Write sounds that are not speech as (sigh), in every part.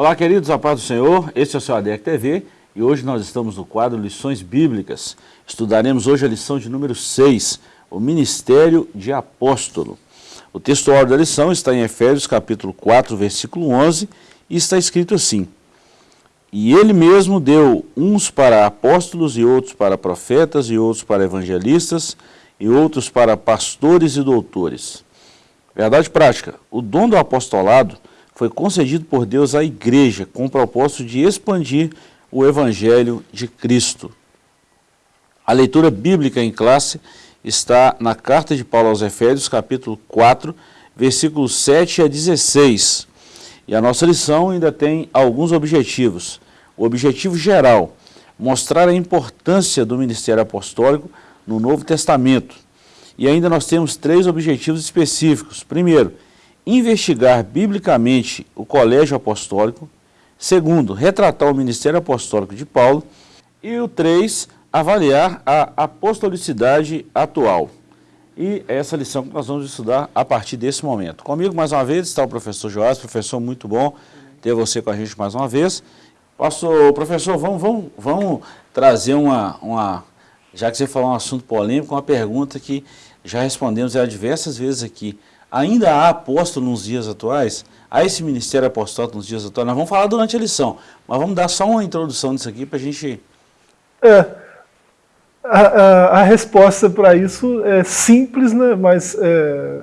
Olá, queridos, a paz do Senhor, este é o seu ADEC TV e hoje nós estamos no quadro Lições Bíblicas. Estudaremos hoje a lição de número 6, o Ministério de Apóstolo. O texto da lição está em Efésios capítulo 4, versículo 11 e está escrito assim, E ele mesmo deu uns para apóstolos e outros para profetas e outros para evangelistas e outros para pastores e doutores. Verdade prática, o dom do apostolado foi concedido por Deus à igreja com o propósito de expandir o evangelho de Cristo. A leitura bíblica em classe está na carta de Paulo aos Efésios, capítulo 4, versículos 7 a 16. E a nossa lição ainda tem alguns objetivos. O objetivo geral, mostrar a importância do ministério apostólico no Novo Testamento. E ainda nós temos três objetivos específicos. Primeiro, investigar biblicamente o colégio apostólico. Segundo, retratar o ministério apostólico de Paulo. E o três, avaliar a apostolicidade atual. E é essa lição que nós vamos estudar a partir desse momento. Comigo, mais uma vez, está o professor Joás, professor, muito bom ter você com a gente mais uma vez. Pastor, professor, vamos, vamos, vamos trazer uma, uma, já que você falou um assunto polêmico, uma pergunta que já respondemos ela diversas vezes aqui. Ainda há apóstolo nos dias atuais? Há esse ministério apostólico nos dias atuais? Nós vamos falar durante a lição, mas vamos dar só uma introdução disso aqui para a gente... É, a, a, a resposta para isso é simples, né? mas é,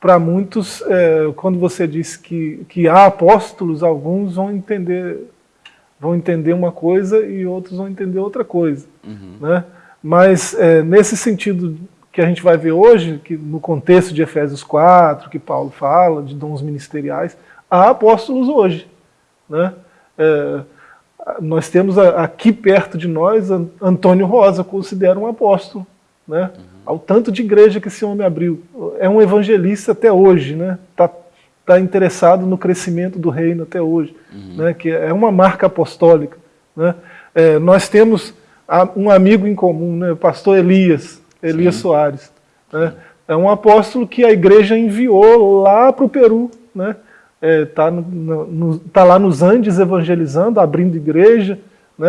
para muitos, é, quando você diz que, que há apóstolos, alguns vão entender, vão entender uma coisa e outros vão entender outra coisa. Uhum. Né? Mas é, nesse sentido que a gente vai ver hoje, que no contexto de Efésios 4, que Paulo fala, de dons ministeriais, há apóstolos hoje. Né? É, nós temos aqui perto de nós Antônio Rosa, considera um apóstolo. Né? Uhum. Ao tanto de igreja que esse homem abriu. É um evangelista até hoje, né? Tá, tá interessado no crescimento do reino até hoje, uhum. né? que é uma marca apostólica. Né? É, nós temos um amigo em comum, né? o pastor Elias, Elias Sim. Soares. Né? É um apóstolo que a igreja enviou lá para o Peru. Né? É, tá, no, no, tá lá nos Andes evangelizando, abrindo igreja, né?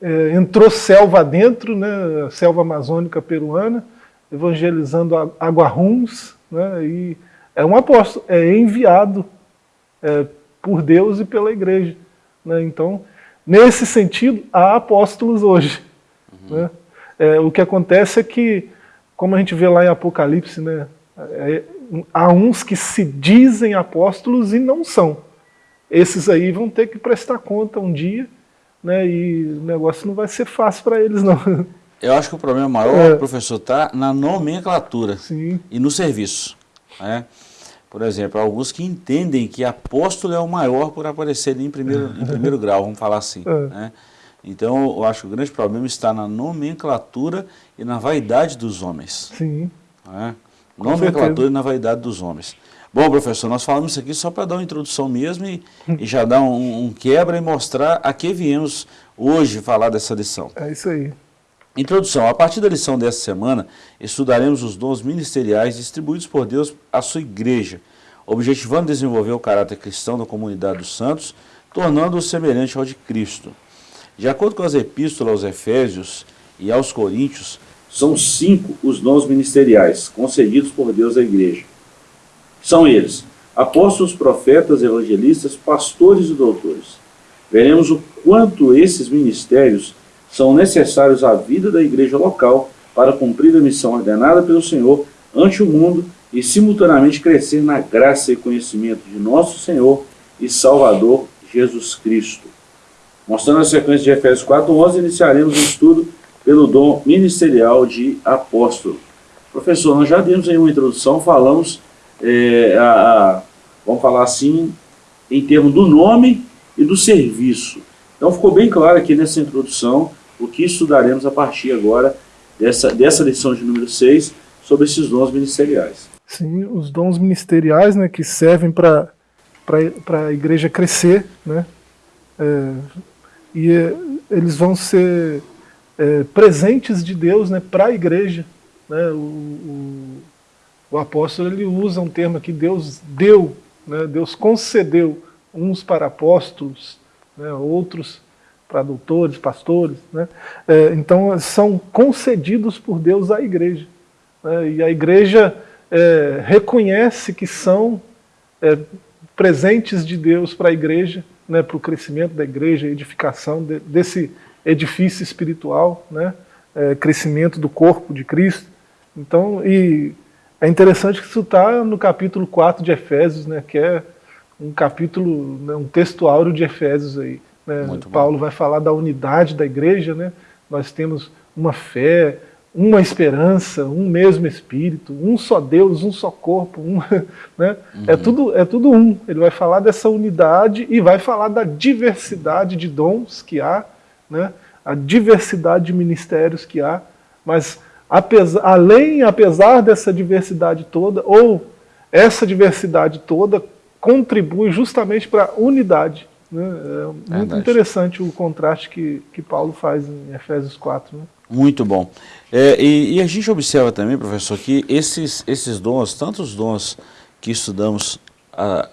É, entrou selva dentro, né? selva amazônica peruana, evangelizando aguarruns, né? e é um apóstolo, é enviado é, por Deus e pela igreja. Né? Então, nesse sentido, há apóstolos hoje. Uhum. Né? É, o que acontece é que, como a gente vê lá em Apocalipse, né, é, há uns que se dizem apóstolos e não são. Esses aí vão ter que prestar conta um dia, né, e o negócio não vai ser fácil para eles não. Eu acho que o problema maior, é. professor, está na nomenclatura Sim. e no serviço. Né? Por exemplo, alguns que entendem que apóstolo é o maior por aparecer em primeiro, em primeiro grau, vamos falar assim. É. Né? Então, eu acho que o grande problema está na nomenclatura e na vaidade dos homens. Sim. É? Nomenclatura certeza. e na vaidade dos homens. Bom, professor, nós falamos isso aqui só para dar uma introdução mesmo e, e já dar um, um, quebra e mostrar a que viemos hoje falar dessa lição. É isso aí. Introdução. A partir da lição dessa semana, estudaremos os dons ministeriais distribuídos por Deus à sua igreja, objetivando desenvolver o caráter cristão da comunidade dos santos, tornando-o semelhante ao de Cristo. De acordo com as epístolas aos Efésios e aos Coríntios, são cinco os dons ministeriais concedidos por Deus à igreja. São eles, apóstolos, profetas, evangelistas, pastores e doutores. Veremos o quanto esses ministérios são necessários à vida da igreja local para cumprir a missão ordenada pelo Senhor ante o mundo e simultaneamente crescer na graça e conhecimento de nosso Senhor e Salvador Jesus Cristo. Mostrando a sequência de Efésios 4.11, iniciaremos o estudo pelo dom ministerial de apóstolo. Professor, nós já demos aí uma introdução, falamos, é, a, a, vamos falar assim, em termos do nome e do serviço. Então ficou bem claro aqui nessa introdução o que estudaremos a partir agora dessa, dessa lição de número 6 sobre esses dons ministeriais. Sim, os dons ministeriais né, que servem para a igreja crescer, né, é, e eh, eles vão ser é, presentes de Deus né, para a igreja. Né? O, o, o, apóstolo ele usa um termo aqui, Deus deu, né? Deus concedeu uns para apóstolos, né, outros para doutores, pastores. Né? É, então, são concedidos por Deus à igreja. Né? E a igreja é, reconhece que são presentes de Deus para a igreja, né, para o crescimento da igreja, edificação de, desse edifício espiritual, né, é, crescimento do corpo de Cristo. Então, e é interessante que isso está no capítulo 4 de Efésios, né, que é um capítulo, né, um texto áureo de Efésios aí. Né? Paulo vai falar da unidade da igreja, né? nós temos uma fé, uma esperança, um mesmo Espírito, um só Deus, um só corpo, um, (laughs) né? É uhum. é, tudo, é tudo um. Ele vai falar dessa unidade e vai falar da diversidade de dons que há, né? a diversidade de ministérios que há, mas apesar, além, apesar dessa diversidade toda, ou essa diversidade toda contribui justamente para a unidade. Né? É muito interessante o contraste que, que Paulo faz em Efésios 4. Né? Muito bom. É, e, e, a gente observa também, professor, que esses, esses dons, tantos dons que estudamos ah,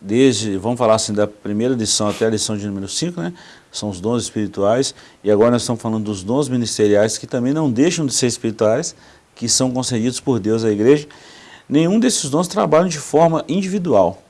desde, vamos falar assim, da primeira lição até a lição de número 5, né? São os dons espirituais, e agora nós estamos falando dos dons ministeriais, que também não deixam de ser espirituais, que são concedidos por Deus à igreja. Nenhum desses dons trabalham de forma individual.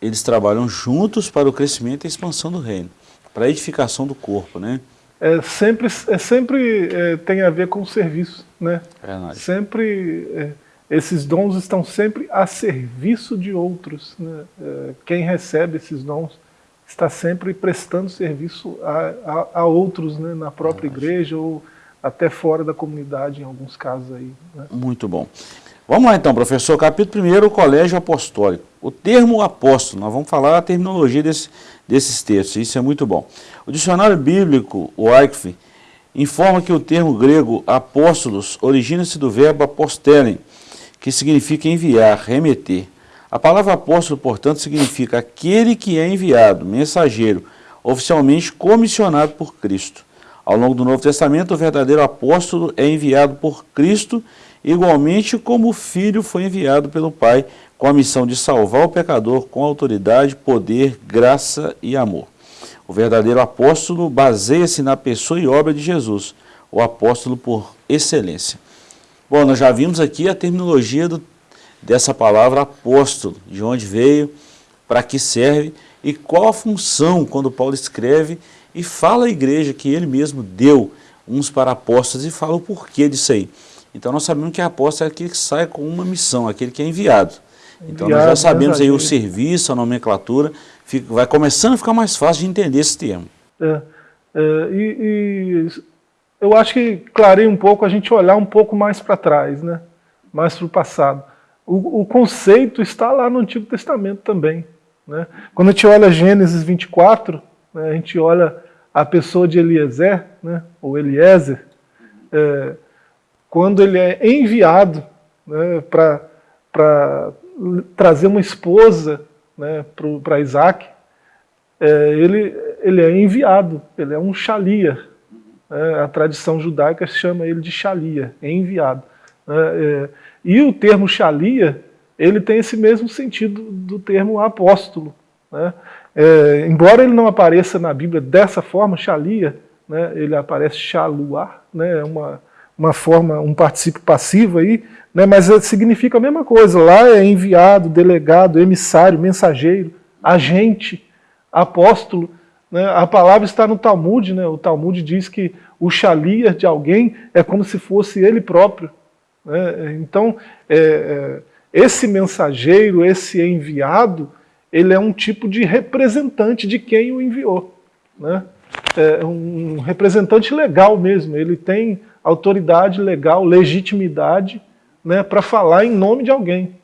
Eles trabalham juntos para o crescimento e expansão do reino, para a edificação do corpo, né? É sempre, é sempre é, tem a ver com o serviço, né? É sempre é, esses dons estão sempre a serviço de outros. Né? É, quem recebe esses dons está sempre prestando serviço a, a, a outros, né? na própria igreja ou até fora da comunidade, em alguns casos aí. Né? Muito bom. Vamos lá então, professor. Capítulo 1, o colégio apostólico. O termo apóstolo, nós vamos falar a terminologia desse, desses textos, isso é muito bom. O dicionário bíblico, o Eichf, informa que o termo grego apóstolos origina-se do verbo apostelen, que significa enviar, remeter. A palavra apóstolo, portanto, significa aquele que é enviado, mensageiro, oficialmente comissionado por Cristo. Ao longo do Novo Testamento, o verdadeiro apóstolo é enviado por Cristo, igualmente como o Filho foi enviado pelo Pai, com a missão de salvar o pecador com autoridade, poder, graça e amor. O verdadeiro apóstolo baseia-se na pessoa e obra de Jesus, o apóstolo por excelência. Bom, nós já vimos aqui a terminologia do, dessa palavra apóstolo, de onde veio, para que serve e qual a função quando Paulo escreve e fala à igreja que ele mesmo deu uns para apóstolos e fala o porquê disso aí. Então nós sabemos que apóstolo é aquele que sai com uma missão, aquele que é enviado. Então nós já sabemos aí o serviço, a nomenclatura, fica, vai começando a ficar mais fácil de entender esse termo. É, é, e, e eu acho que clareia um pouco a gente olhar um pouco mais para trás, né? mais para o passado. O, conceito está lá no Antigo Testamento também. Né? Quando a gente olha Gênesis 24, né, a gente olha a pessoa de Eliezer, né, ou Eliezer, é, quando ele é enviado né, para trazer uma esposa né, para Isaac, é, ele, ele é enviado, ele é um shalia, é, a tradição judaica chama ele de Shalia, enviado. É, é, e o termo Shalia, ele tem esse mesmo sentido do termo apóstolo. Né? É, embora ele não apareça na Bíblia dessa forma, Shalia, né, ele aparece né, é uma, uma forma, um participio passivo aí, né, mas significa a mesma coisa. Lá é enviado, delegado, emissário, mensageiro, agente, apóstolo. Né? A palavra está no Talmud, né? o Talmud diz que o shalia de alguém é como se fosse ele próprio. Né? Então, é, é, esse mensageiro, esse enviado, ele é um tipo de representante de quem o enviou. Né? É um representante legal mesmo, ele tem autoridade legal, legitimidade né, para falar em nome de alguém.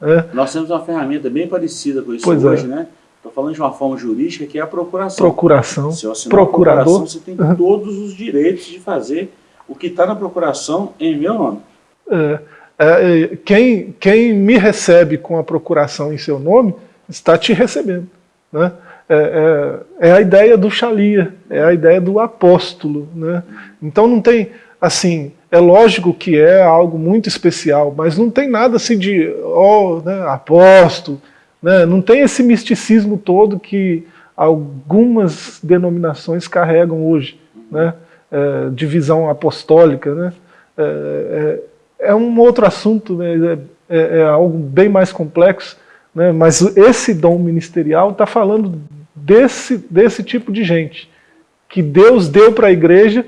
É. Nós temos uma ferramenta bem parecida com isso pois hoje, é. né? Estou falando de uma forma jurídica que é a procuração. Procuração. Se você procurador. Procuração, você tem todos os direitos de fazer o que está na procuração em meu nome. É, é, é, quem, quem me recebe com a procuração em seu nome está te recebendo. Né? É, é, é a ideia do Xalia, é a ideia do apóstolo. Né? Então não tem, assim, é lógico que é algo muito especial, mas não tem nada assim de, oh, né, apóstolo, Né? Não tem esse misticismo todo que algumas denominações carregam hoje, né? É, divisão apostólica. Né? É, é, é, um outro assunto, né? é, é, algo bem mais complexo, né? mas esse dom ministerial está falando desse, desse tipo de gente, que Deus deu para a igreja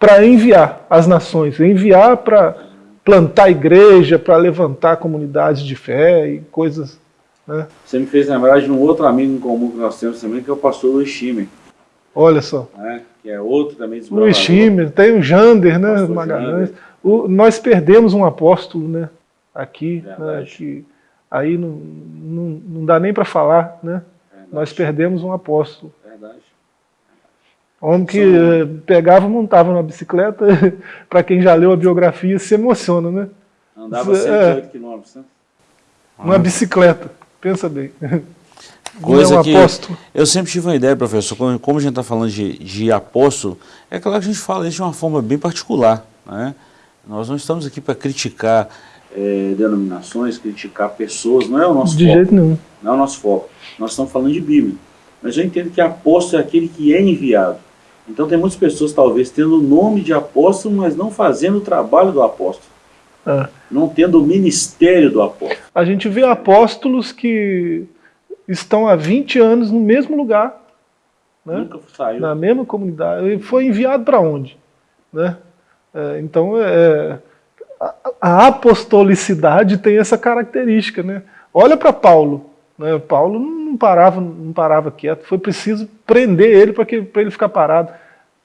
para enviar as nações, enviar para plantar igreja, para levantar comunidades de fé e coisas. Né? Você me fez lembrar de um outro amigo em comum que nós temos também, que é o pastor Luiz Schimmer. Olha só. É, que é outro também Luiz Schimmer, tem o Jander, né, Magalhães. O, nós perdemos um apóstolo, né, aqui, né, que aí não, não, não dá nem para falar, né? Verdade. Nós perdemos um apóstolo. Homem que Sim. Eh, pegava e montava na bicicleta, (laughs) para quem já leu a biografia, se emociona, né? Andava 108 é, quilômetros, né? Uma bicicleta, pensa bem. (laughs) Coisa é um que apóstolo. eu sempre tive uma ideia, professor, como a gente está falando de, de apóstolo, é claro que a gente fala isso de uma forma bem particular. Né? Nós não estamos aqui para criticar é, denominações, criticar pessoas, não é o nosso de foco. De jeito nenhum. Não é o nosso foco. Nós estamos falando de Bíblia. Mas eu entendo que apóstolo é aquele que é enviado. Então tem muitas pessoas talvez tendo o nome de apóstolo, mas não fazendo o trabalho do apóstolo. É. Não tendo o ministério do apóstolo. A gente vê apóstolos que estão há 20 anos no mesmo lugar. Né? Nunca saiu. Na mesma comunidade. Foi enviado para onde? Né? É, então, é, a, a, apostolicidade tem essa característica. Né? Olha para Paulo. Né? Paulo não parava, não parava quieto. Foi preciso prender ele para ele ficar parado.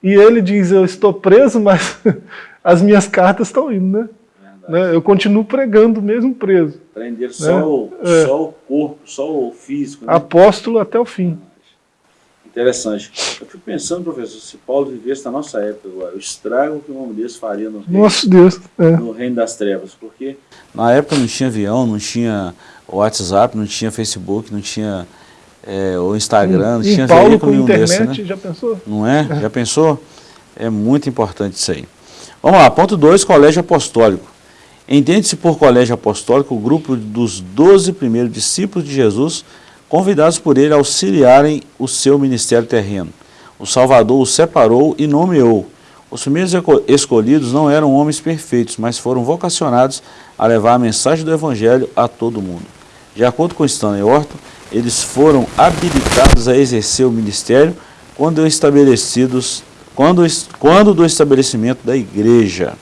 E ele diz, eu estou preso, mas (laughs) as minhas cartas estão indo. Né? Né? Eu continuo pregando mesmo preso. Prender só, né? o, é. só o corpo, só o físico. Né? Apóstolo até o fim. Interessante. Eu fico pensando, professor, se Paulo vivesse na nossa época agora, o estrago que o homem desse faria no reino, Nosso Deus, é. no reino das trevas. Porque na época não tinha avião, não tinha WhatsApp, não tinha Facebook, não tinha é, o Instagram, não tinha Paulo veículo nenhum internet, desse, né? já pensou? Não é? Já pensou? É muito importante isso aí. Vamos lá, ponto 2, colégio apostólico. Entende-se por colégio apostólico o grupo dos doze primeiros discípulos de Jesus, convidados por ele a auxiliarem o seu ministério terreno. O Salvador os separou e nomeou. Os primeiros escolhidos não eram homens perfeitos, mas foram vocacionados a levar a mensagem do Evangelho a todo mundo. De acordo com Stanley Orton, eles foram habilitados a exercer o ministério quando estabelecidos quando, quando do estabelecimento da igreja.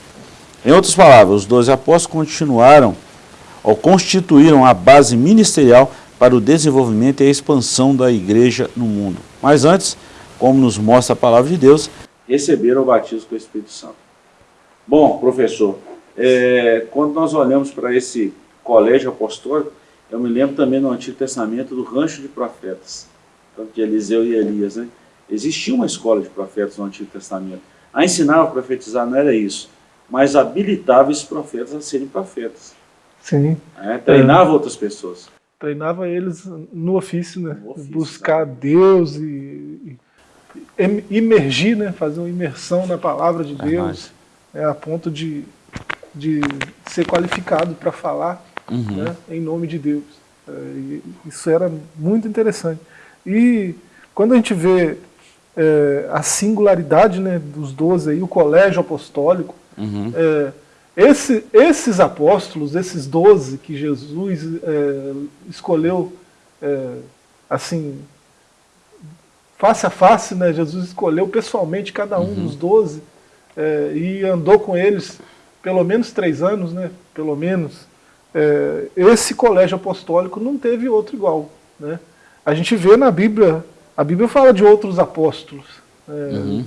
Em outras palavras, os doze apóstolos continuaram ou constituíram a base ministerial para o desenvolvimento e a expansão da igreja no mundo. Mas antes, como nos mostra a palavra de Deus, receberam o batismo com o Espírito Santo. Bom, professor, é, quando nós olhamos para esse colégio apostólico, eu me lembro também no Antigo Testamento do rancho de profetas, de Eliseu e Elias. Né? Existia uma escola de profetas no Antigo Testamento. A ensinar a profetizar não era isso mas habilitava esses profetas a serem profetas. Sim. É, treinava é. outras pessoas. Treinava eles no ofício, né? No ofício, Buscar? Deus e, e, imergir, né? Fazer uma imersão na palavra de Deus, é, a ponto de, de ser qualificado para falar uhum. né? em nome de Deus. É, isso era muito interessante. E quando a gente vê é, a singularidade né, dos doze aí, o colégio apostólico, Uhum. É, esse, esses apóstolos, esses doze que Jesus é, escolheu, é, assim, face a face, né? Jesus escolheu pessoalmente cada um uhum. dos doze é, e andou com eles pelo menos três anos, né? Pelo menos. É, esse colégio apostólico não teve outro igual, né? A gente vê na Bíblia, a Bíblia fala de outros apóstolos. É, uhum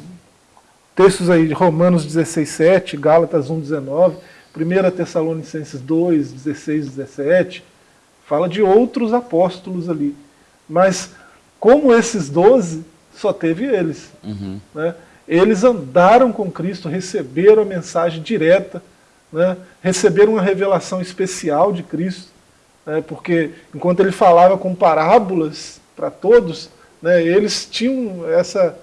textos aí de Romanos 16, 7, Gálatas 1, 19, 1 Tessalonicenses 2, 16, 17, fala de outros apóstolos ali. Mas como esses doze, só teve eles. Uhum. Né? Eles andaram com Cristo, receberam a mensagem direta, né? receberam uma revelação especial de Cristo, né? porque enquanto ele falava com parábolas para todos, né? eles tinham essa,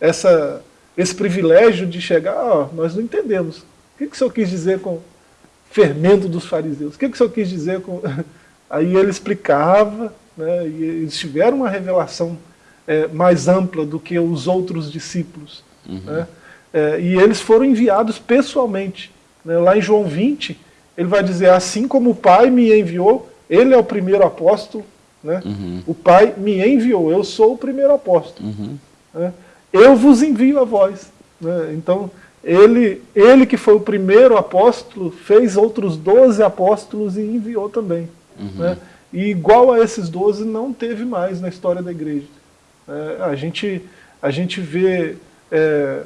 essa esse privilégio de chegar, ó, nós não entendemos. O que, que o senhor quis dizer com fermento dos fariseus? O que, que o senhor quis dizer com... (laughs) Aí ele explicava, né, e eles tiveram uma revelação é, mais ampla do que os outros discípulos. Uhum. Né, é, e eles foram enviados pessoalmente. Né, lá em João 20, ele vai dizer, assim como o Pai me enviou, ele é o primeiro apóstolo, né, uhum. o Pai me enviou, eu sou o primeiro apóstolo. Uhum. Né, eu vos envio a vós. Né, então, ele, ele que foi o primeiro apóstolo, fez outros doze apóstolos e enviou também. Uhum. Né? E igual a esses doze não teve mais na história da igreja. É, a, gente, a gente vê é,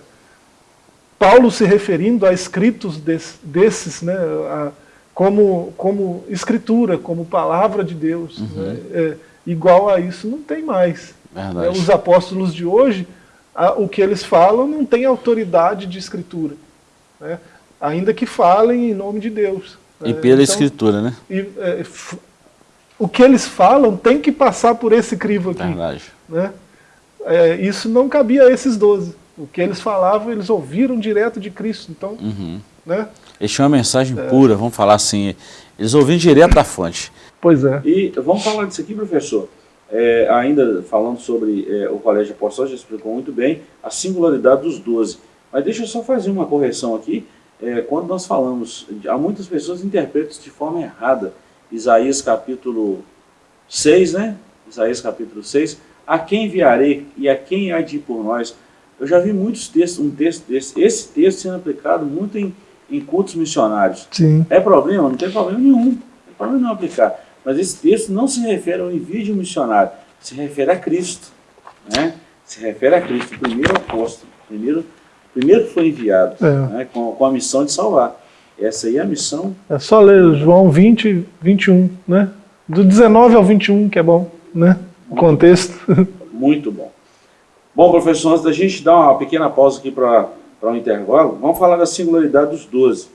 Paulo se referindo a escritos des, desses, né, a, como, como escritura, como palavra de Deus. Uhum. Né? É, igual a isso não tem mais. É, os apóstolos de hoje a, o que eles falam não tem autoridade de escritura. Né? Ainda que falem em nome de Deus. Né? E pela então, escritura, né? E, é, o que eles falam tem que passar por esse crivo aqui. Verdade. Né? É, isso não cabia a esses doze. O que eles falavam, eles ouviram direto de Cristo. Então, uhum. né? Eles tinham uma mensagem é. pura, vamos falar assim. Eles ouviram direto da fonte. Pois é. E vamos falar disso aqui, professor. É, ainda falando sobre é, o Colégio Apostólico, já explicou muito bem a singularidade dos doze. Mas deixa eu só fazer uma correção aqui. É, quando nós falamos, há muitas pessoas interpretam de forma errada. Isaías capítulo 6, né? Isaías capítulo 6. A quem enviarei e a quem há de ir por nós? Eu já vi muitos textos, um texto desse, esse texto sendo aplicado muito em, em cultos missionários. Sim. É problema? Não tem problema nenhum. Não tem problema não aplicar. Mas esse texto não se refere ao envio de um missionário, se refere a Cristo. Né? Se refere a Cristo, o primeiro apóstolo, o primeiro, primeiro que foi enviado, é. né? com, com a missão de salvar. Essa aí é a missão. É só ler João 20, 21, né? Do 19 ao 21, que é bom, né? O contexto. Muito bom. Bom, professor, antes da gente dar uma pequena pausa aqui para um intervalo, vamos falar da singularidade dos doze.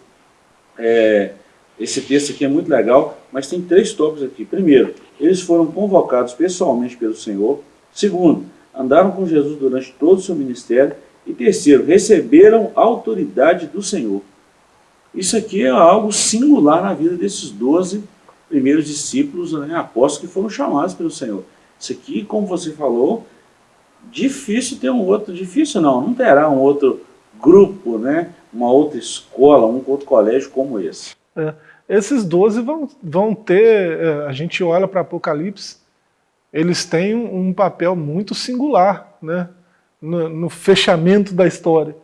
É, esse texto aqui é muito legal, mas tem três tópicos aqui. Primeiro, eles foram convocados pessoalmente pelo Senhor. Segundo, andaram com Jesus durante todo o seu ministério. E terceiro, receberam autoridade do Senhor. Isso aqui é algo singular na vida desses doze primeiros discípulos, né, apóstolos que foram chamados pelo Senhor. Isso aqui, como você falou, difícil ter um outro, difícil não, não terá um outro grupo, né, uma outra escola, um outro colégio como esse. É. Esses doze vão, vão ter, é, a gente olha para Apocalipse, eles têm um papel muito singular né, no, no fechamento da história.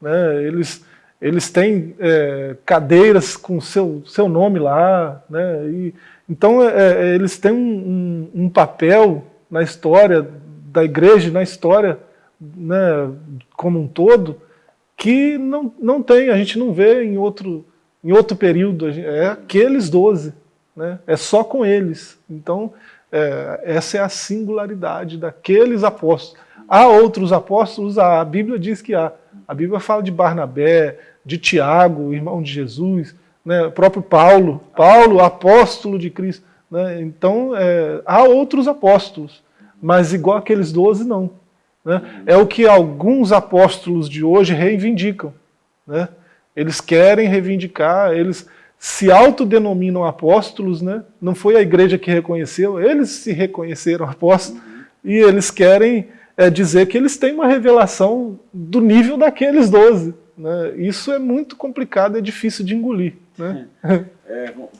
Né, eles, eles têm é, cadeiras com seu, seu nome lá, né, e, então é, é eles têm um, um, um, papel na história da igreja, na história né, como um todo, que não, não tem, a gente não vê em outro, em outro período, é aqueles doze, né? é só com eles. Então, é, essa é a singularidade daqueles apóstolos. Há outros apóstolos? A Bíblia diz que há. A Bíblia fala de Barnabé, de Tiago, irmão de Jesus, né? próprio Paulo, Paulo, apóstolo de Cristo. Né? Então, é, há outros apóstolos, mas igual aqueles doze, não. Né? É o que alguns apóstolos de hoje reivindicam. Né? Eles querem reivindicar, eles se autodenominam apóstolos, né? não foi a igreja que reconheceu, eles se reconheceram apóstolos, uhum. e eles querem é, dizer que eles têm uma revelação do nível daqueles doze. Né? Isso é muito complicado, é difícil de engolir. Né? É, (laughs)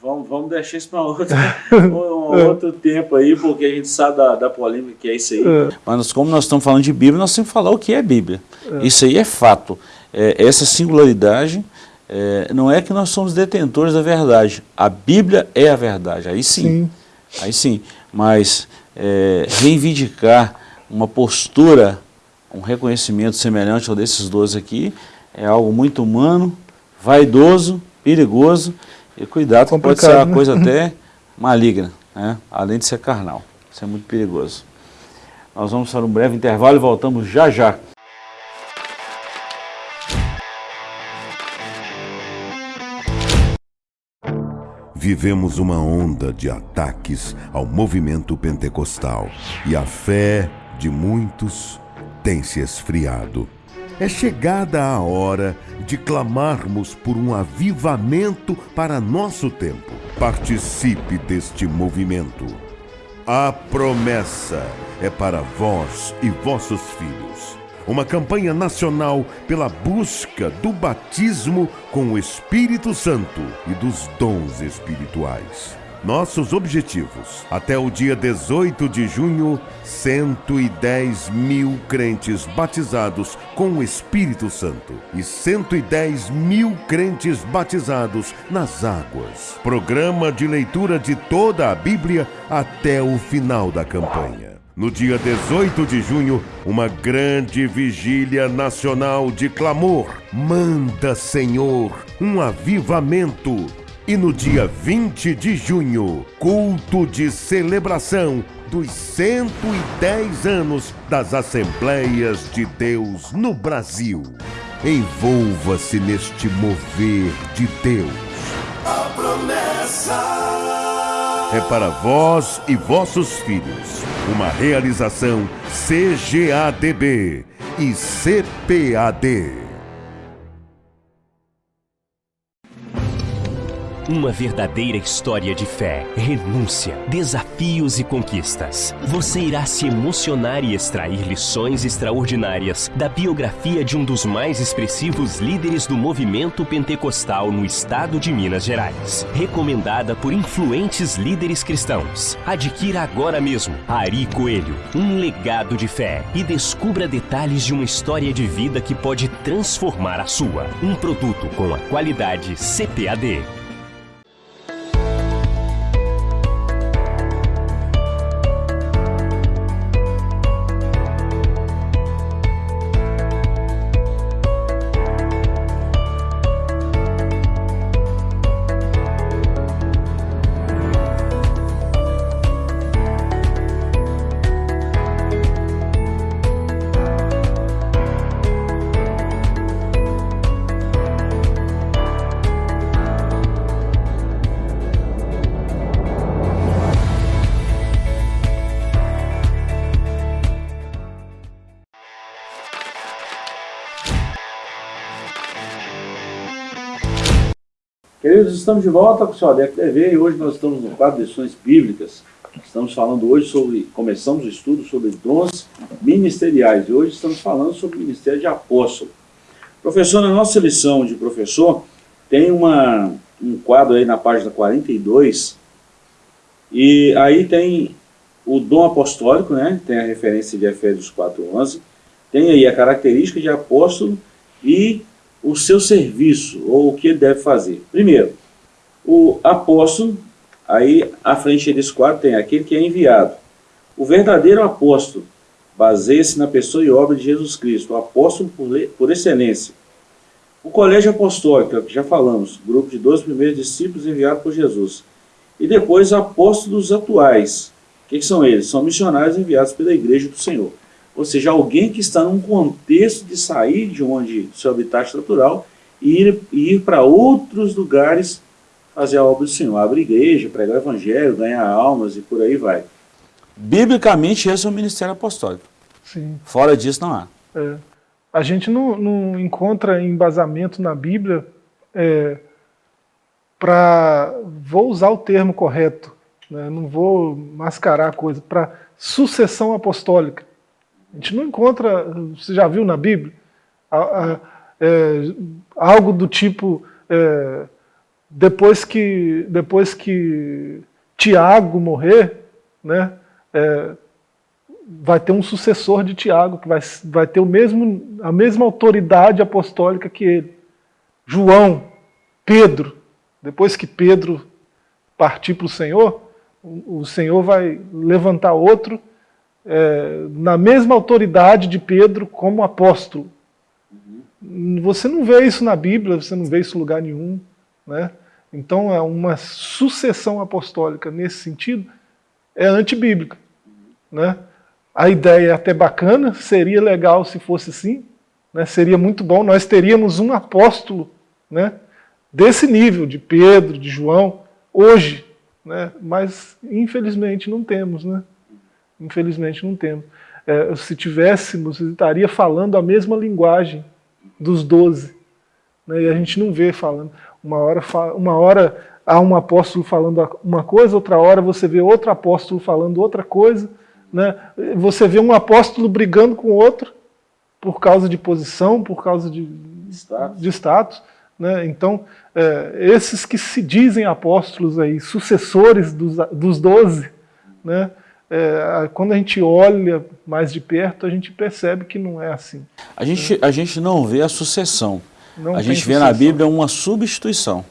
vamos, vamos deixar isso para outro, (laughs) um, é. outro tempo aí, porque a gente sabe da, da polêmica que é isso aí. É. Mas como nós estamos falando de Bíblia, nós temos que falar o que é Bíblia. É. Isso aí é fato é, essa singularidade é, não é que nós somos detentores da verdade. A Bíblia é a verdade, aí sim. sim. Aí sim. Mas é, reivindicar uma postura, um reconhecimento semelhante ao desses dois aqui, é algo muito humano, vaidoso, perigoso, e cuidado que pode ser uma né? coisa (laughs) até maligna, né? além de ser carnal. Isso é muito perigoso. Nós vamos para um breve intervalo e voltamos já já. Vivemos uma onda de ataques ao movimento pentecostal e a fé de muitos tem se esfriado. É chegada a hora de clamarmos por um avivamento para nosso tempo. Participe deste movimento. A promessa é para vós e vossos filhos. Uma campanha nacional pela busca do batismo com o Espírito Santo e dos dons espirituais. Nossos objetivos. Até o dia 18 de junho, 110 mil crentes batizados com o Espírito Santo e 110 mil crentes batizados nas águas. Programa de leitura de toda a Bíblia até o final da campanha. No dia 18 de junho, uma grande vigília nacional de clamor. Manda, Senhor, um avivamento e no dia 20 de junho, culto de celebração dos 110 anos das Assembleias de Deus no Brasil. Envolva-se neste mover de Deus. A promessa é para vós e vossos filhos. Uma realização CGADB e CPAD. Uma verdadeira história de fé, renúncia, desafios e conquistas. Você irá se emocionar e extrair lições extraordinárias da biografia de um dos mais expressivos líderes do movimento pentecostal no estado de Minas Gerais. Recomendada por influentes líderes cristãos. Adquira agora mesmo Ari Coelho, um legado de fé e descubra detalhes de uma história de vida que pode transformar a sua. Um produto com a qualidade CPAD. Estamos de volta com o seu ADEC TV e hoje nós estamos no quadro de lições bíblicas. Estamos falando hoje sobre, começamos o estudo sobre dons ministeriais e hoje estamos falando sobre o ministério de apóstolo. Professor, na nossa lição de professor, tem uma, um quadro aí na página 42 e aí tem o dom apostólico, né? tem a referência de Efésios 4.11, tem aí a característica de apóstolo e o seu serviço, ou o que ele deve fazer. Primeiro, o apóstolo, aí à frente desse quadro tem aquele que é enviado. O verdadeiro apóstolo baseia-se na pessoa e obra de Jesus Cristo, o apóstolo por, por excelência. O colégio apostólico, que já falamos, grupo de 12 primeiros discípulos enviados por Jesus. E depois apóstolos atuais. O que, que são eles? São missionários enviados pela igreja do Senhor. Ou seja, alguém que está num contexto de sair de onde seu habitat natural e ir, ir para outros lugares fazer a obra do Senhor. Abrir igreja, pregar o evangelho, ganhar almas e por aí vai. Biblicamente, esse é o ministério apostólico. Sim. Fora disso, não há. É. A gente não, não, encontra embasamento na Bíblia é, para, vou usar o termo correto, né, não vou mascarar a coisa, para sucessão apostólica. A gente não encontra, você já viu na Bíblia, é, algo do tipo, é, depois, que, depois que Tiago morrer, né, é, vai ter um sucessor de Tiago, que vai, vai ter o mesmo, a mesma autoridade apostólica que ele. João, Pedro, depois que Pedro partir para o Senhor, o Senhor vai levantar outro é, na mesma autoridade de Pedro como apóstolo. Você não vê isso na Bíblia, você não vê isso em lugar nenhum. Né? Então é uma sucessão apostólica nesse sentido, é antibíblica. Né? A ideia é até bacana, seria legal se fosse assim, né? seria muito bom, nós teríamos um apóstolo né? desse nível, de Pedro, de João, hoje, né? mas infelizmente não temos. Né? Infelizmente não temos. É, se tivéssemos, estaria falando a mesma linguagem dos doze. Né, e a gente não vê falando. Uma hora, uma hora há um apóstolo falando uma coisa, outra hora você vê outro apóstolo falando outra coisa, né? você vê um apóstolo brigando com outro por causa de posição, por causa de status. De status né? Então, é, esses que se dizem apóstolos aí, sucessores dos, dos doze, né? É, quando a gente olha mais de perto, a gente percebe que não é assim. A gente, a gente não vê a sucessão. Não a gente vê na Bíblia uma substituição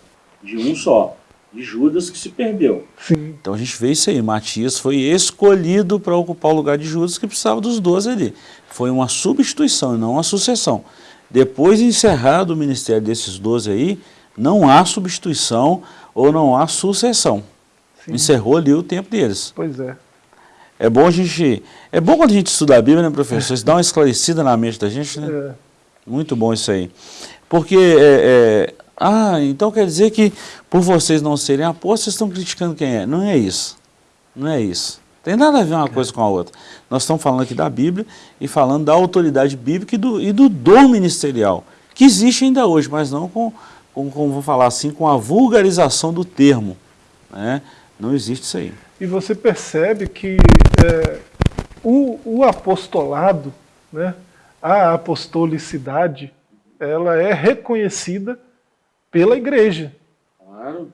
de um só, de Judas que se perdeu. Sim. Então a gente vê isso aí, Matias foi escolhido para ocupar o lugar de Judas que precisava dos doze ali. Foi uma substituição e não uma sucessão. Depois de encerrado o ministério desses doze aí, não há substituição ou não há sucessão. Sim. Encerrou ali o tempo deles. Pois é. É bom a gente. É bom quando a gente estuda a Bíblia, né, professor? Isso dá uma esclarecida na mente da gente, né? É. Muito bom isso aí. Porque, é, é, ah, então quer dizer que por vocês não serem apóstolos, vocês estão criticando quem é. Não é isso. Não é isso. Tem nada a ver uma coisa com a outra. Nós estamos falando aqui da Bíblia e falando da autoridade bíblica e do, e do dom ministerial, que existe ainda hoje, mas não com, com, com vou falar assim, com a vulgarização do termo. Né? Não existe isso aí. E você percebe que é, o, o, apostolado, né, a apostolicidade, ela é reconhecida pela igreja. Claro.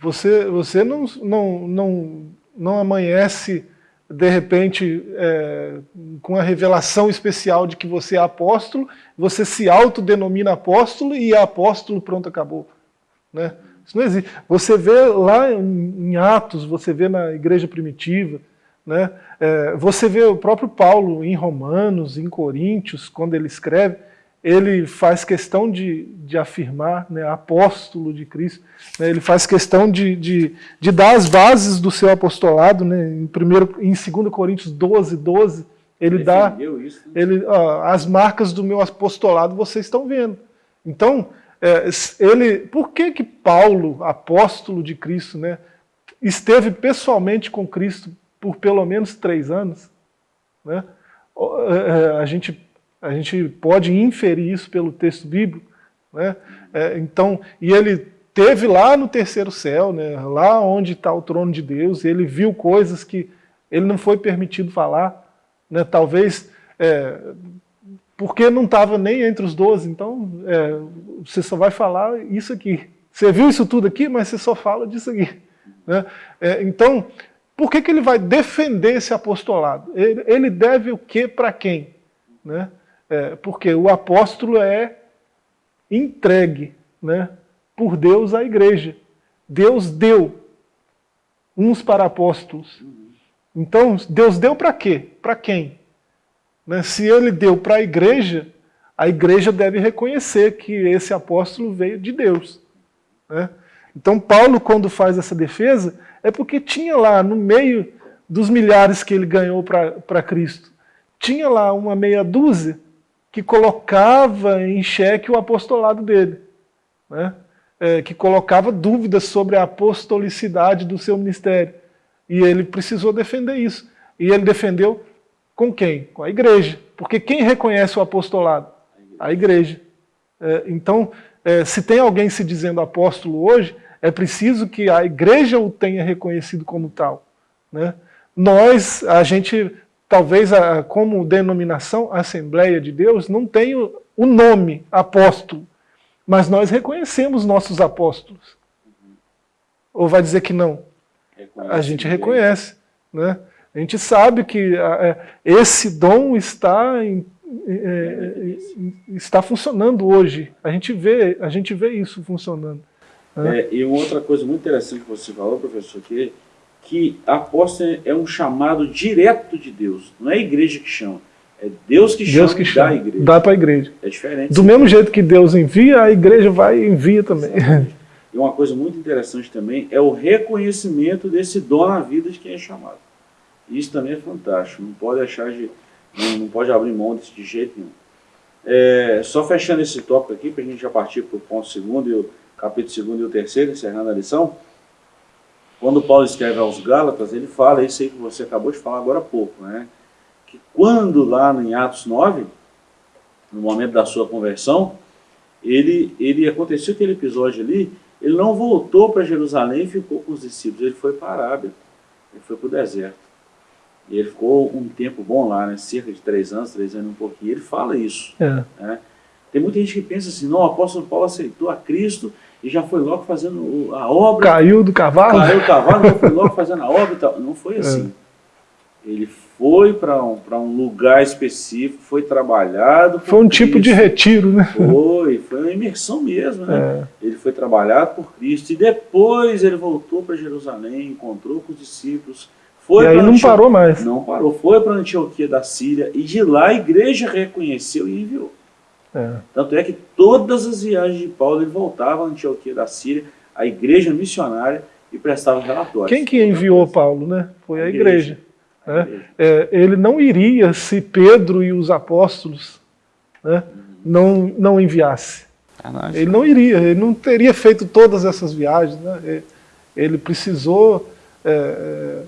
Você, você não, não, não, não amanhece, de repente, é, com a revelação especial de que você é apóstolo, você se autodenomina apóstolo e é apóstolo, pronto, acabou. Né? Isso não existe. Você vê lá em Atos, você vê na igreja primitiva, né? É, você vê o próprio Paulo em Romanos, em Coríntios, quando ele escreve, ele faz questão de, de afirmar, né, apóstolo de Cristo, né, ele faz questão de, de, de, dar as bases do seu apostolado, né, em, primeiro, em 2 Coríntios 12, 12, ele, ele dá isso, né? ele, ó, as marcas do meu apostolado vocês estão vendo. Então, é, ele, por que que Paulo, apóstolo de Cristo, né, esteve pessoalmente com Cristo por pelo menos três anos? Né? É, é, a gente a gente pode inferir isso pelo texto bíblico. Né? É, então, e ele teve lá no terceiro céu, né, lá onde está o trono de Deus, ele viu coisas que ele não foi permitido falar, né, talvez é, porque não estava nem entre os doze, então é, você só vai falar isso aqui. Você viu isso tudo aqui, mas você só fala disso aqui. Né? É, então, por que, que ele vai defender esse apostolado? Ele, ele deve o que para quem? Né? É, porque o apóstolo é entregue né, por Deus à igreja. Deus deu uns para apóstolos. Então, Deus deu para quê? Para quem? Né, se ele deu para a igreja, a igreja deve reconhecer que esse apóstolo veio de Deus. Né? Então, Paulo, quando faz essa defesa, é porque tinha lá, no meio dos milhares que ele ganhou para Cristo, tinha lá uma meia dúzia que colocava em xeque o apostolado dele, né? É, que colocava dúvidas sobre a apostolicidade do seu ministério. E ele precisou defender isso. E ele defendeu com quem? Com a igreja. Porque quem reconhece o apostolado? A igreja. É, então, é, se tem alguém se dizendo apóstolo hoje, é preciso que a igreja o tenha reconhecido como tal. Né? Nós, a gente talvez a, como denominação Assembleia de Deus, não tem o, nome apóstolo, mas nós reconhecemos nossos apóstolos. Ou vai dizer que não? Reconhece a gente reconhece. Né? A gente sabe que é, esse dom está, em, é, está funcionando hoje. A gente vê, a gente vê isso funcionando. Né? É, e uma outra coisa muito interessante que você falou, professor, que que apóstolo é um chamado direto de Deus. Não é a igreja que chama. É Deus que Deus chama que chama, dá a igreja. Dá para a igreja. É diferente. Do mesmo jeito que Deus envia, a igreja vai e envia também. Exatamente. E uma coisa muito interessante também é o reconhecimento desse dom na vida de quem é chamado. Isso também é fantástico. Não pode achar de. Não, não pode abrir mão desse de jeito nenhum. É, só fechando esse tópico aqui, para a gente já partir para o ponto segundo, e o capítulo segundo e o terceiro, encerrando a lição. Quando Paulo escreve aos Gálatas, ele fala isso aí que você acabou de falar agora há pouco, né? Que quando lá em Atos 9, no momento da sua conversão, ele, ele aconteceu aquele episódio ali Ele não voltou para Jerusalém e ficou com os discípulos, ele foi para a Arábia, ele foi para o deserto. E ele ficou um tempo bom lá, né? cerca de três anos, três anos e um pouquinho. Ele fala isso. É. Né? Tem muita gente que pensa assim, não, o apóstolo Paulo aceitou a Cristo e já foi logo fazendo a obra. Caiu do cavalo? Caiu do cavalo, já foi logo (laughs) fazendo a obra e tal. Não foi é. assim. É. Ele foi para um, um lugar específico, foi trabalhado. Foi um Cristo. tipo de retiro, né? Foi, foi uma imersão mesmo, né? É. Ele foi trabalhado por Cristo e depois ele voltou para Jerusalém, encontrou com os discípulos. Foi e aí não parou mais. Não parou, foi para Antioquia da Síria e de lá a igreja reconheceu e enviou. É. Tanto é que todas as viagens de Paulo ele voltava a Antioquia da Síria, a igreja missionária, e prestava relatórios. Quem que enviou Paulo, né? Foi a, a igreja. igreja. Né? É, ele não iria se Pedro e os apóstolos né, não, não enviasse. Ele não iria, ele não teria feito todas essas viagens. Né? Ele precisou, é, é,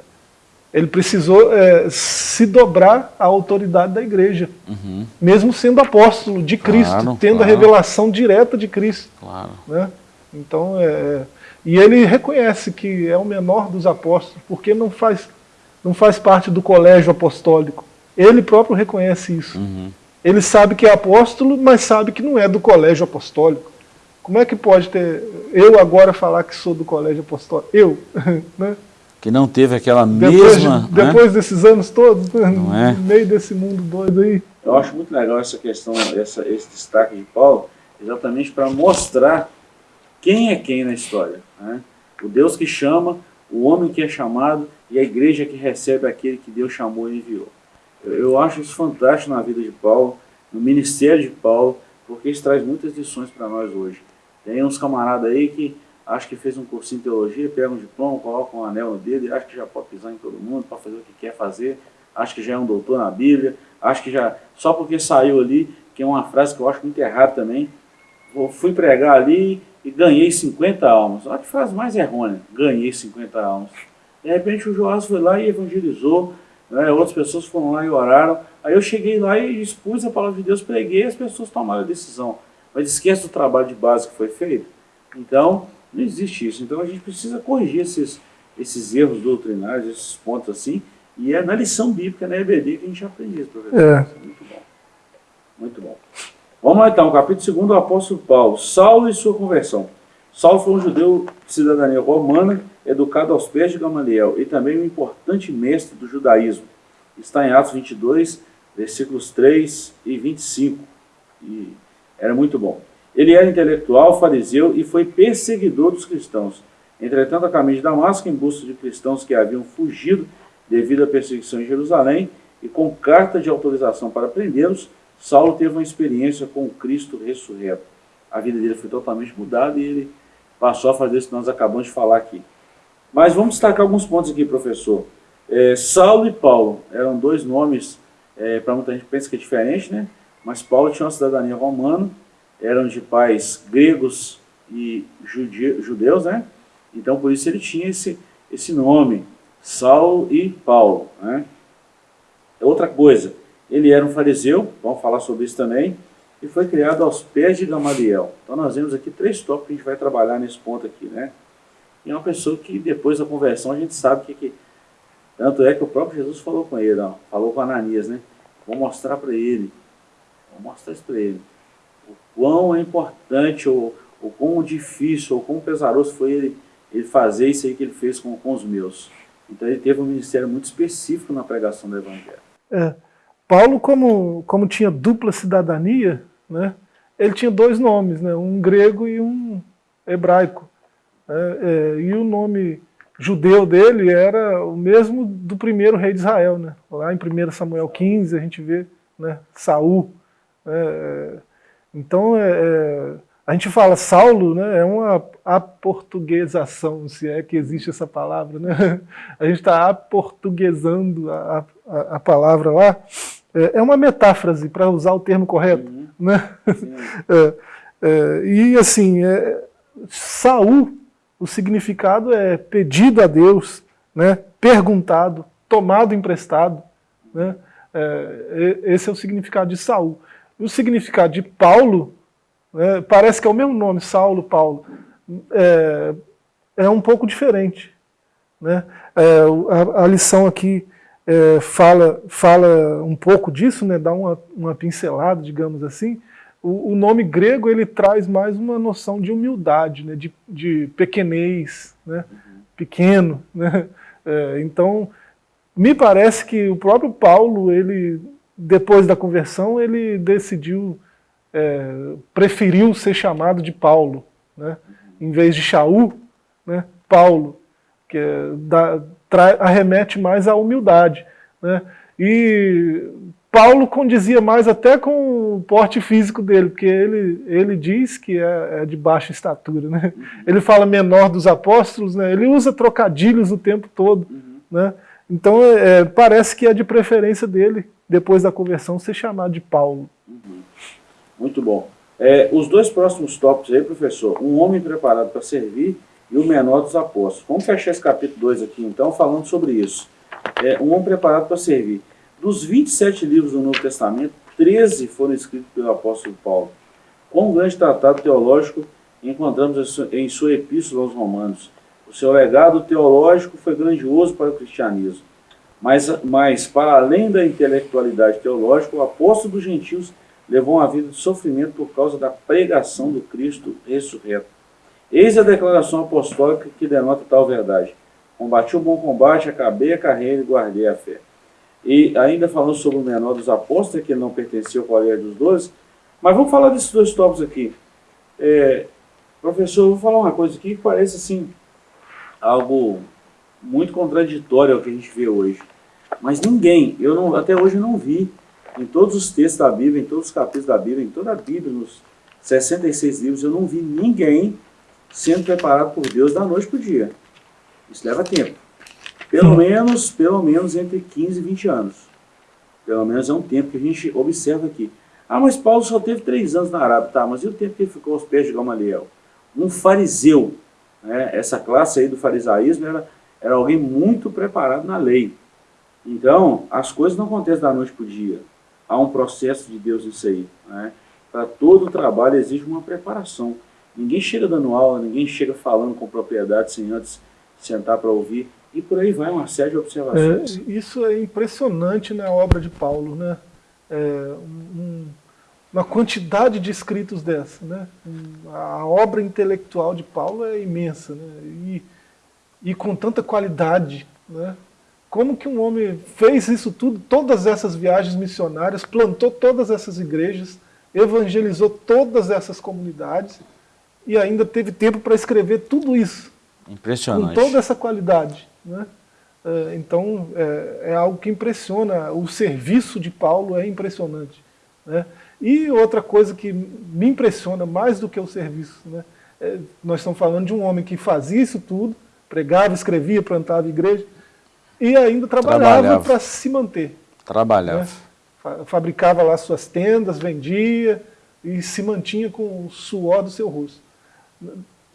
ele precisou é, se dobrar à autoridade da igreja, uhum. mesmo sendo apóstolo de Cristo, claro, tendo claro. a revelação direta de Cristo. Claro. Né? Então, é, é, e ele reconhece que é o menor dos apóstolos, porque não faz não faz parte do colégio apostólico. Ele próprio reconhece isso. Uhum. Ele sabe que é apóstolo, mas sabe que não é do colégio apostólico. Como é que pode ter eu agora falar que sou do colégio apostólico? Eu, (laughs) né? Que não teve aquela depois mesma... De, né? depois desses anos todos, né? não é? no meio desse mundo doido aí. Eu acho muito legal essa questão, essa, esse destaque de Paulo, exatamente para mostrar quem é quem na história. Né? O Deus que chama, o homem que é chamado e a igreja que recebe aquele que Deus chamou e enviou. Eu, eu acho isso fantástico na vida de Paulo, no ministério de Paulo, porque isso traz muitas lições para nós hoje. Tem uns camaradas aí que acho que fez um cursinho de teologia, pega um diploma, coloca um anel no dedo e acha que já pode pisar em todo mundo para fazer o que quer fazer, acha que já é um doutor na Bíblia, acha que já, só porque saiu ali, que é uma frase que eu acho muito errada também, fui pregar ali e ganhei 50 almas. Olha que frase mais errônea, ganhei 50 almas. De repente o Joás foi lá e evangelizou, né? outras pessoas foram lá e oraram. Aí eu cheguei lá e expus a palavra de Deus, preguei e as pessoas tomaram a decisão. Mas esquece do trabalho de base que foi feito. Então, não existe isso. Então a gente precisa corrigir esses, esses erros doutrinários, esses pontos assim, e é na lição bíblica, na EBD, que a gente aprende isso, professor. É. Muito bom. Muito bom. Vamos lá então, capítulo 2 do apóstolo Paulo, Saulo e sua conversão. Saulo foi um judeu de cidadania romana, educado aos pés de Gamaliel, e também um importante mestre do judaísmo. Está em Atos 22, versículos 3 e 25. E era muito bom. Ele era intelectual, fariseu e foi perseguidor dos cristãos. Entretanto, a caminho de Damasco, em busca de cristãos que haviam fugido devido à perseguição em Jerusalém, e com carta de autorização para prendê-los, Saulo teve uma experiência com o Cristo ressurreto. A vida dele foi totalmente mudada e ele passou a fazer isso que nós acabamos de falar aqui. Mas vamos destacar alguns pontos aqui, professor. É, Saulo e Paulo eram dois nomes, é, para muita gente pensa que é diferente, né? Mas Paulo tinha uma cidadania romana, eram de pais gregos e judeus, né? Então por isso ele tinha esse, esse nome, Saulo e Paulo, né? Outra coisa, ele era um fariseu, vamos falar sobre isso também, e foi criado aos pés de Gamaliel. Então nós vemos aqui três tópicos que a gente vai trabalhar nesse ponto aqui, né? E é uma pessoa que depois da conversão a gente sabe que, que tanto é que o próprio Jesus falou com ele, ó, falou com Ananias, né? Vou mostrar para ele, vou mostrar isso para ele, quão é importante, ou o quão difícil, ou quão pesaroso foi ele, ele fazer isso aí que ele fez com, com os meus. Então ele teve um ministério muito específico na pregação do Evangelho. É. Paulo, como, como tinha dupla cidadania, né, ele tinha dois nomes, né, um grego e um hebraico. É, é, e o nome judeu dele era o mesmo do primeiro rei de Israel. Né? Lá em 1 Samuel 15 a gente vê né, Saul. É, então é, é, a gente fala Saulo, né, é uma aportuguesação, se é que existe essa palavra. Né? (laughs) A gente está aportuguesando a, a, a palavra lá. É, é uma metáfrase, para usar o termo correto. Uhum. Né? (laughs) É, é, e assim, é, Saul, o significado é pedido a Deus, né? perguntado, tomado emprestado. Né? É, esse é o significado de Saul. O significado de Paulo, né, parece que é o mesmo nome, Saulo, Paulo, é, é um pouco diferente. Né? É, a, a, lição aqui é, fala, fala um pouco disso, né? dá uma, uma pincelada, digamos assim. O, o, nome grego ele traz mais uma noção de humildade, né? de, de pequenez, né? pequeno. Né? É, então, me parece que o próprio Paulo, ele, depois da conversão, ele decidiu, é, preferiu ser chamado de Paulo, né? em vez de Shaul, né? Paulo que é, dá, arremete mais à humildade. Né? E Paulo condizia mais até com o porte físico dele, porque ele, ele diz que é, é de baixa estatura. Né? Ele fala menor dos apóstolos, né? ele usa trocadilhos o tempo todo. Uhum. Né? Então é, parece que é de preferência dele, depois da conversão, ser chamado de Paulo. Uhum. Muito bom. É, os dois próximos tópicos aí, professor, um homem preparado para servir e o menor dos apóstolos. Vamos fechar esse capítulo 2 aqui, então, falando sobre isso. É, um homem preparado para servir. Dos 27 livros do Novo Testamento, 13 foram escritos pelo apóstolo Paulo. Quão grande tratado teológico encontramos em sua epístola aos romanos. O seu legado teológico foi grandioso para o cristianismo. Mas, mas para além da intelectualidade teológica, o apóstolo dos gentios levou uma vida de sofrimento por causa da pregação do Cristo ressurreto. Eis a declaração apostólica que denota tal verdade. Combati o bom combate, acabei a carreira e guardei a fé. E ainda falando sobre o menor dos apóstolos, que não pertencia ao colégio dos doze, mas vamos falar desses dois tópicos aqui. É, professor, eu vou falar uma coisa aqui que parece assim, algo muito contraditório ao que a gente vê hoje. Mas ninguém, eu não, até hoje não vi, em todos os textos da Bíblia, em todos os capítulos da Bíblia, em toda a Bíblia, nos 66 livros, eu não vi ninguém sendo preparado por Deus da noite para o dia. Isso leva tempo. Pelo menos, pelo menos entre 15 e 20 anos. Pelo menos é um tempo que a gente observa aqui. Ah, mas Paulo só teve três anos na Arábia. Tá, mas e o tempo que ele ficou aos pés de Gamaliel? Um fariseu, né? essa classe aí do farisaísmo era, era alguém muito preparado na lei. Então, as coisas não acontecem da noite para o dia. Há um processo de Deus nisso aí. Né? Para todo o trabalho exige uma preparação. Ninguém chega dando aula, ninguém chega falando com propriedade sem antes sentar para ouvir. E por aí vai uma série de observações. É, isso é impressionante na obra de Paulo, né? É, um, uma quantidade de escritos dessa, né? A obra intelectual de Paulo é imensa, né? E, e com tanta qualidade, né? Como que um homem fez isso tudo, todas essas viagens missionárias, plantou todas essas igrejas, evangelizou todas essas comunidades, e ainda teve tempo para escrever tudo isso. Impressionante. Com toda essa qualidade. Né? É, então, é, é, algo que impressiona, o serviço de Paulo é impressionante. Né? E outra coisa que me impressiona mais do que o serviço, né? É, nós estamos falando de um homem que fazia isso tudo, pregava, escrevia, plantava igreja, e ainda trabalhava para se manter. Trabalhava. Né? Fabricava lá suas tendas, vendia, e se mantinha com o suor do seu rosto.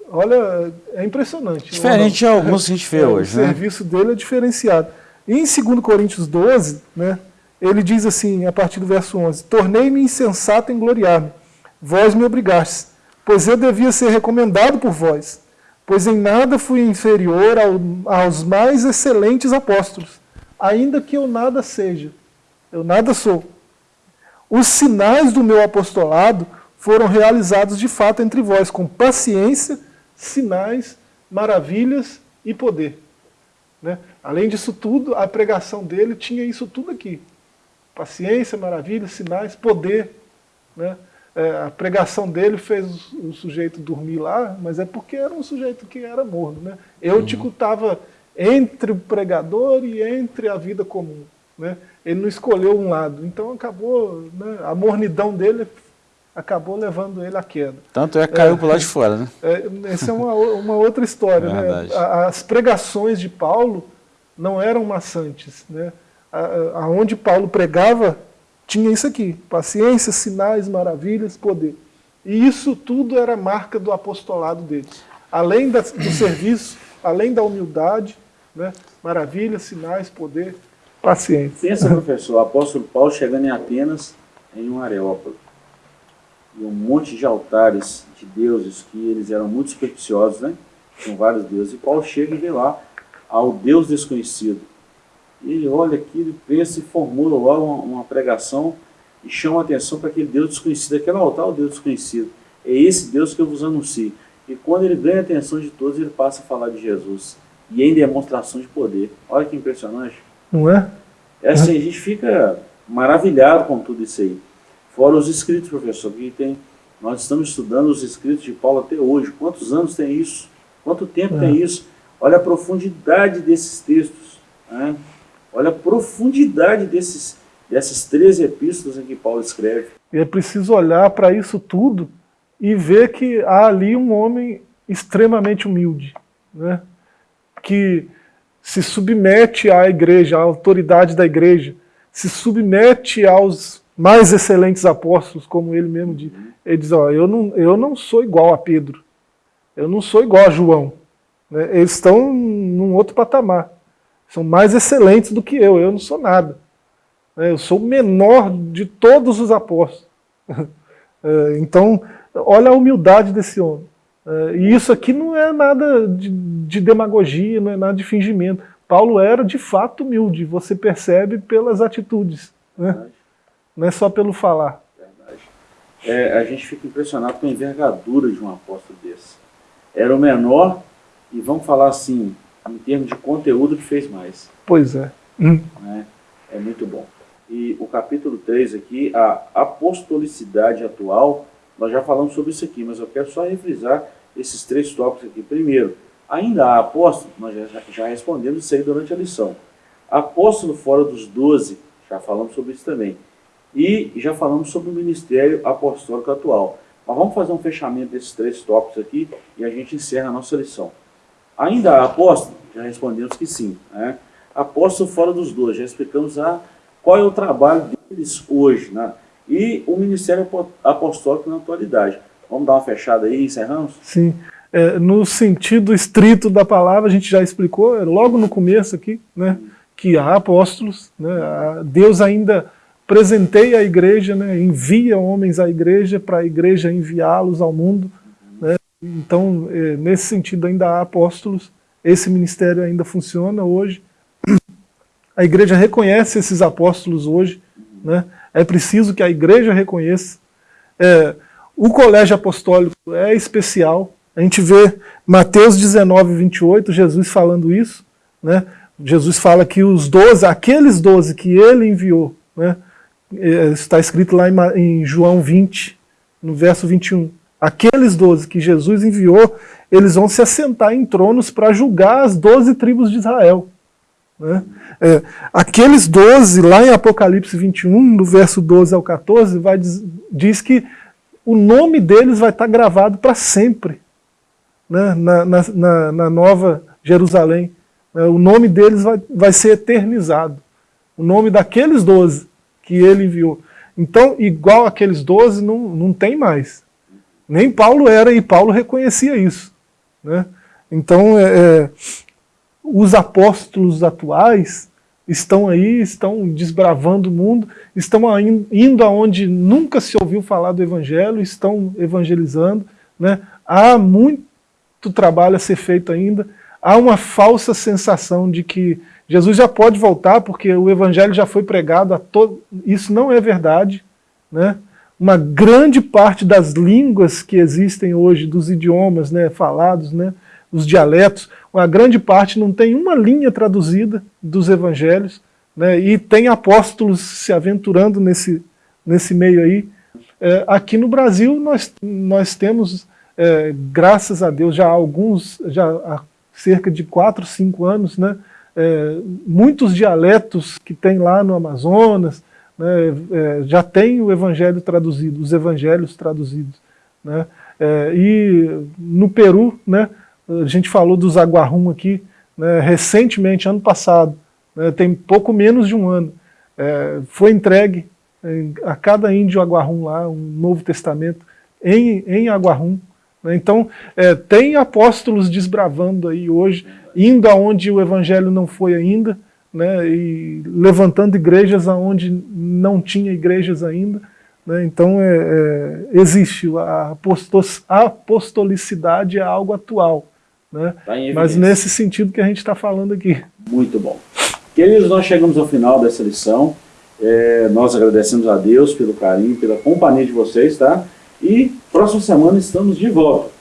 Olha, é impressionante. Diferente de alguns que a gente vê (laughs) é, hoje. O né? serviço dele é diferenciado. E em 2 Coríntios 12, né, ele diz assim, a partir do verso 11, Tornei-me insensato em gloriar-me, vós me obrigastes, pois eu devia ser recomendado por vós, pois em nada fui inferior ao, aos mais excelentes apóstolos, ainda que eu nada seja, eu nada sou. Os sinais do meu apostolado foram realizados de fato entre vós, com paciência, sinais, maravilhas e poder. Né? Além disso tudo, a pregação dele tinha isso tudo aqui. Paciência, maravilhas, sinais, poder. Né? É, a pregação dele fez o sujeito dormir lá, mas é porque era um sujeito que era morno. Né? Eutico uhum. estava entre o pregador e entre a vida comum. Né? Ele não escolheu um lado. Então acabou, né? a mornidão dele acabou levando ele à queda. Tanto é que caiu é, para lado de fora, né? É, essa é uma, uma outra história. né? As pregações de Paulo não eram maçantes. Né? Aonde Paulo pregava, tinha isso aqui, paciência, sinais, maravilhas, poder. E isso tudo era marca do apostolado dele. Além da, do serviço, além da humildade, né? maravilhas, sinais, poder, paciência. Pensa, professor, o apóstolo Paulo chegando em Atenas, em um areópago e um monte de altares de deuses que eles eram muito supersticiosos, né? Com vários deuses. E Paulo chega e vê lá ao Deus desconhecido. Ele olha aquilo, pensa e formula logo uma, uma pregação e chama a atenção para aquele Deus desconhecido. Aquele altar o Deus desconhecido. É esse Deus que eu vos anuncio. E quando ele ganha a atenção de todos, ele passa a falar de Jesus. E em demonstração de poder. Olha que impressionante. Não é? É assim, a gente fica maravilhado com tudo isso aí. Fora os escritos, professor, que tem, nós estamos estudando os escritos de Paulo até hoje. Quantos anos tem isso? Quanto tempo é. tem isso? Olha a profundidade desses textos. Né? Olha a profundidade desses, dessas três epístolas em que Paulo escreve. E é preciso olhar para isso tudo e ver que há ali um homem extremamente humilde, né? que se submete à igreja, à autoridade da igreja, se submete aos mais excelentes apóstolos, como ele mesmo diz. Ele diz, ó, eu não, eu não sou igual a Pedro, eu não sou igual a João. Né? Eles estão num outro patamar, são mais excelentes do que eu, eu não sou nada. Né? Eu sou o menor de todos os apóstolos. (laughs) É, então, olha a humildade desse homem. É, e isso aqui não é nada de, de demagogia, não é nada de fingimento. Paulo era de fato humilde, você percebe pelas atitudes, né? não é só pelo falar. É, a gente fica impressionado com a envergadura de um apóstolo desse. Era o menor, e vamos falar assim, em termos de conteúdo, que fez mais. Pois é. Hum. É, é muito bom. E o capítulo 3 aqui, a apostolicidade atual, nós já falamos sobre isso aqui, mas eu quero só refrisar esses três tópicos aqui. Primeiro, ainda há apóstolo, nós já, já respondemos isso aí durante a lição. Apóstolo fora dos doze, já falamos sobre isso também. E já falamos sobre o ministério apostólico atual. Mas vamos fazer um fechamento desses três tópicos aqui e a gente encerra a nossa lição. Ainda há apóstolo? Já respondemos que sim. Né? Fora dos doze, já explicamos a, qual é o trabalho deles hoje. Né? E o ministério apostólico na atualidade. Vamos dar uma fechada aí encerramos? Sim. É, no sentido estrito da palavra, a gente já explicou, é, logo no começo aqui, né, que há apóstolos, né, Deus ainda presenteia a igreja, né, envia homens à igreja para a igreja enviá-los ao mundo. Então, é, nesse sentido, ainda há apóstolos, esse ministério ainda funciona hoje. A igreja reconhece esses apóstolos hoje, né, é preciso que a igreja reconheça. É, o colégio apostólico é especial, a gente vê Mateus 19, 28, Jesus falando isso, né? Jesus fala que os doze, aqueles doze que ele enviou, né? É, está escrito lá em, João 20, no verso 21, aqueles doze que Jesus enviou, eles vão se assentar em tronos para julgar as doze tribos de Israel. Né? É, aqueles doze, lá em Apocalipse 21, no verso 12 ao 14, vai, diz, diz que o nome deles vai estar gravado para sempre né, na, na, na, nova Jerusalém. Né, o nome deles vai, vai ser eternizado. O nome daqueles doze que ele enviou. Então, igual aqueles doze, não, não tem mais. Nem Paulo era, e Paulo reconhecia isso. Né? Então, é, é os apóstolos atuais estão aí, estão desbravando o mundo, estão indo aonde nunca se ouviu falar do Evangelho, estão evangelizando. Né? Há muito trabalho a ser feito ainda, há uma falsa sensação de que Jesus já pode voltar porque o Evangelho já foi pregado a todo... Isso não é verdade. Né? Uma grande parte das línguas que existem hoje, dos idiomas né, falados, né, os dialetos, uma grande parte não tem uma linha traduzida dos evangelhos, né, e tem apóstolos se aventurando nesse, nesse meio aí. É, aqui no Brasil nós, nós temos, é, graças a Deus, já há alguns, já há cerca de 4, 5 anos, né, é, muitos dialetos que tem lá no Amazonas, né, é, já tem o evangelho traduzido, os evangelhos traduzidos. Né, é, e no Peru, né, a gente falou dos aguarrum aqui, né, recentemente, ano passado, né, tem pouco menos de um ano, é, foi entregue em, a cada índio aguarrum lá, um Novo Testamento, em, em aguarrum. Né, então, é, tem apóstolos desbravando aí hoje, indo aonde o evangelho não foi ainda, né, e levantando igrejas aonde não tinha igrejas ainda, Né? Então, é, é, existe a apostolicidade é algo atual. Né? Tá Mas nesse sentido que a gente está falando aqui. Muito bom. Queridos, nós chegamos ao final dessa lição. É, nós agradecemos a Deus pelo carinho, pela companhia de vocês, tá? E próxima semana estamos de volta.